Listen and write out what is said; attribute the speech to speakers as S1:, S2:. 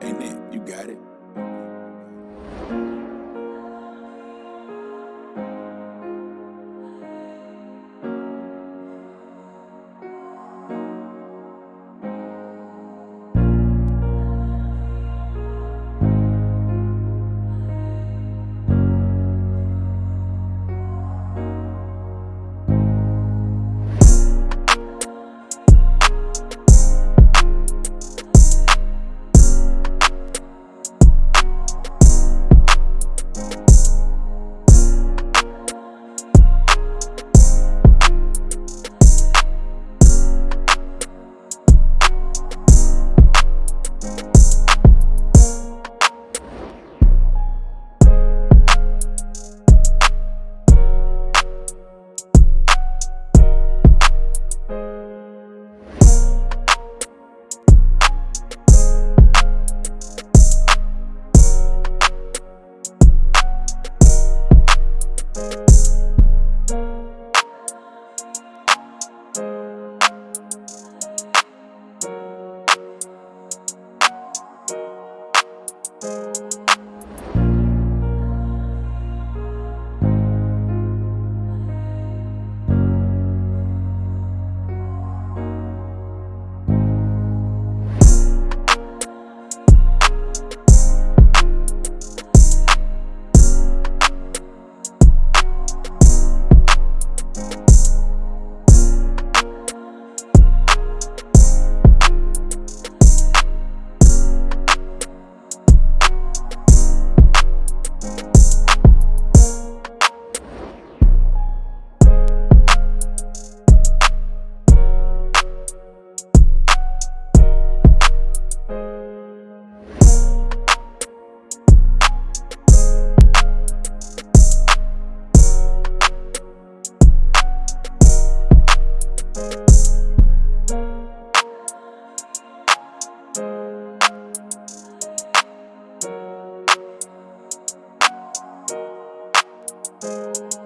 S1: Ain't it? You got it. Música